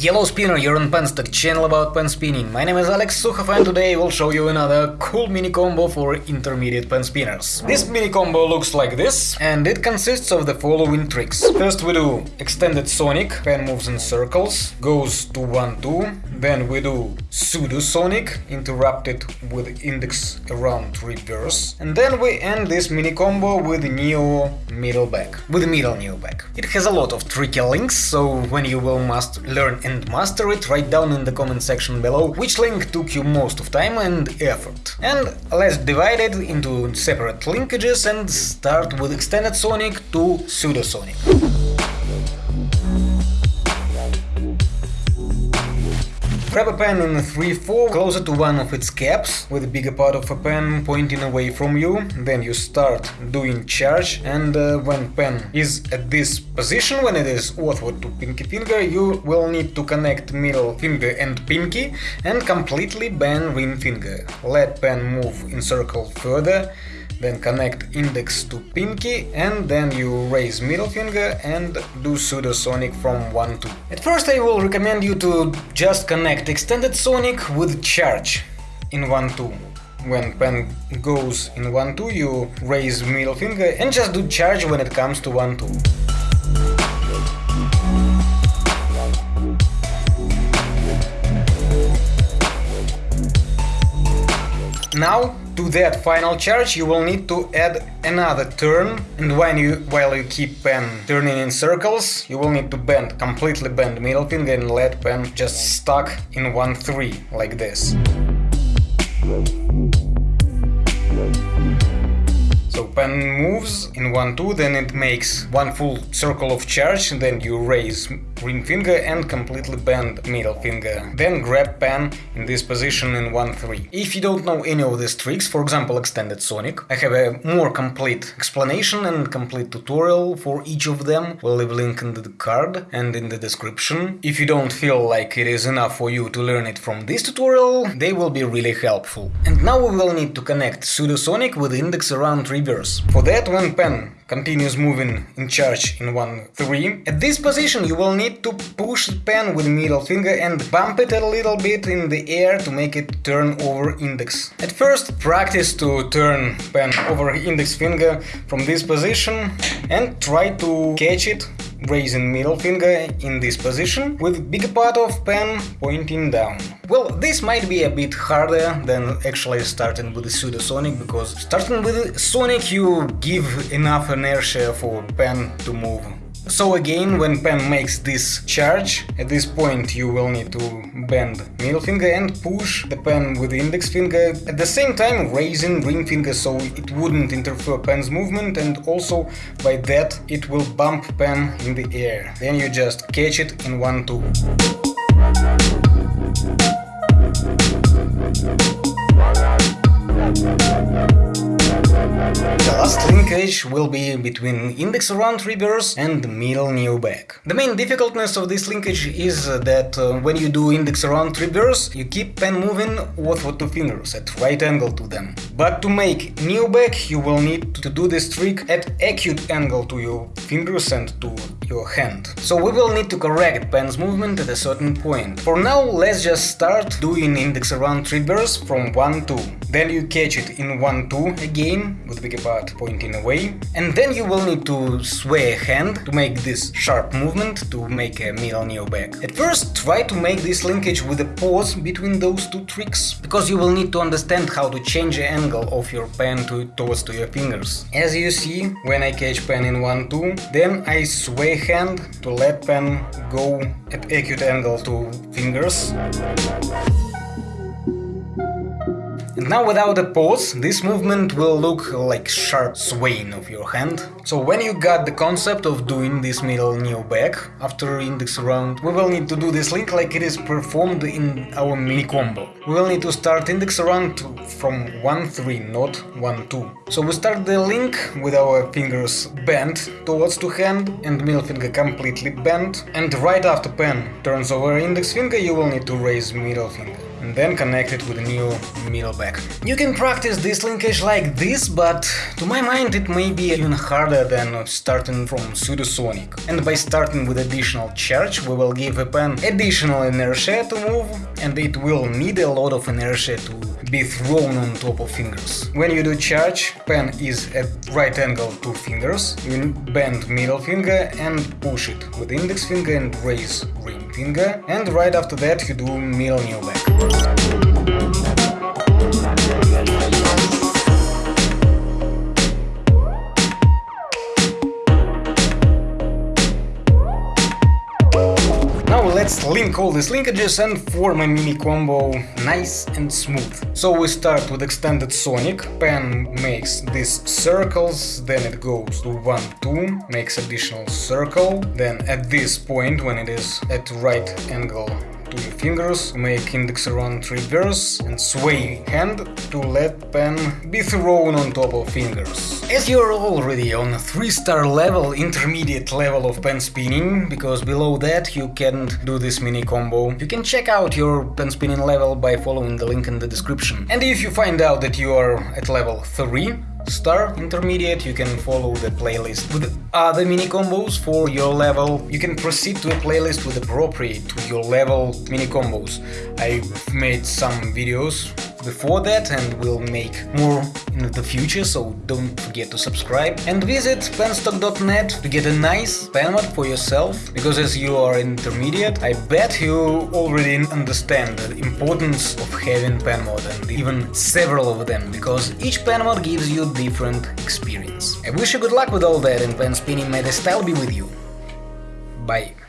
Yellow Spinner, you're on Penstock, channel about pen spinning. My name is Alex Sukhov and today I will show you another cool mini combo for intermediate pen spinners. This mini combo looks like this and it consists of the following tricks. First we do extended sonic, pen moves in circles, goes to 1-2, then we do pseudo-sonic, interrupted with index around reverse, and then we end this mini combo with neo middle back, with middle neo back. It has a lot of tricky links, so when you will must learn and master it, write down in the comment section below which link took you most of time and effort. And let's divide it into separate linkages and start with extended sonic to pseudosonic. Grab a pen in 3-4, closer to one of its caps, with the bigger part of a pen pointing away from you, then you start doing charge, and uh, when pen is at this position, when it is outward to pinky finger, you will need to connect middle finger and pinky, and completely bend ring finger. Let pen move in circle further, then connect index to pinky and then you raise middle finger and do pseudosonic from 1 2. At first I will recommend you to just connect extended sonic with charge in 1 2. When pen goes in 1 2 you raise middle finger and just do charge when it comes to 1 2. Now to that final charge you will need to add another turn and when you while you keep pen turning in circles you will need to bend completely bend middle finger and let pen just stuck in 1-3 like this. So pen moves in 1-2, then it makes one full circle of charge, then you raise ring finger and completely bend middle finger. Then grab pen in this position in 1-3. If you don't know any of these tricks, for example extended sonic, I have a more complete explanation and complete tutorial for each of them. We'll leave link in the card and in the description. If you don't feel like it is enough for you to learn it from this tutorial, they will be really helpful. And now we will need to connect pseudosonic with index around For that, when pen continues moving in charge in 1-3, at this position you will need to push the pen with middle finger and bump it a little bit in the air to make it turn over index. At first practice to turn pen over index finger from this position and try to catch it raising middle finger in this position with bigger part of pen pointing down. Well, this might be a bit harder than actually starting with the pseudosonic, because starting with sonic you give enough inertia for pen to move so again, when pen makes this charge, at this point you will need to bend middle finger and push the pen with the index finger, at the same time raising ring finger so it wouldn't interfere pen's movement and also by that it will bump pen in the air. Then you just catch it in 1-2. linkage will be between index around reverse and middle neo back. The main difficultness of this linkage is that uh, when you do index around reverse, you keep pen moving with two fingers at right angle to them. But to make neo back, you will need to do this trick at acute angle to your fingers and to your hand. So we will need to correct pen's movement at a certain point. For now, let's just start doing index around reverse from 1 2. Then you catch it in 1 2 again bigger part pointing away. And then you will need to sway a hand to make this sharp movement to make a middle neo back. At first, try to make this linkage with a pause between those two tricks, because you will need to understand how to change the angle of your pen to, towards to your fingers. As you see, when I catch pen in 1-2, then I sway hand to let pen go at acute angle to fingers. Now without a pause, this movement will look like sharp swaying of your hand. So when you got the concept of doing this middle neo back after index round, we will need to do this link like it is performed in our mini combo. We will need to start index round from 1-3, not 1-2. So we start the link with our fingers bent towards to hand and middle finger completely bent. And right after pen turns over index finger, you will need to raise middle finger. And then connect it with a neo middle back. You can practice this linkage like this, but to my mind it may be even harder than starting from pseudosonic. And by starting with additional charge, we will give a pen additional inertia to move, and it will need a lot of inertia to be thrown on top of fingers. When you do charge, pen is at right angle to fingers, you bend middle finger and push it with index finger and raise ring finger, and right after that you do middle neo back. Link all these linkages and form a mini combo nice and smooth. So we start with extended sonic, pen makes these circles, then it goes to 1, 2, makes additional circle, then at this point when it is at right angle to your fingers, make index around reverse and sway hand to let pen be thrown on top of fingers. As you're already on a 3 star level, intermediate level of pen spinning, because below that you can't do this mini combo, you can check out your pen spinning level by following the link in the description. And if you find out that you are at level 3, star intermediate you can follow the playlist with uh, other mini combos for your level. You can proceed to a playlist with appropriate to your level mini combos. I've made some videos before that and will make more the future so don't forget to subscribe and visit penstock.net to get a nice pen mod for yourself. Because as you are intermediate i bet you already understand the importance of having pen mod and even several of them because each pen mod gives you different experience. I wish you good luck with all that and pen spinning may the style be with you. Bye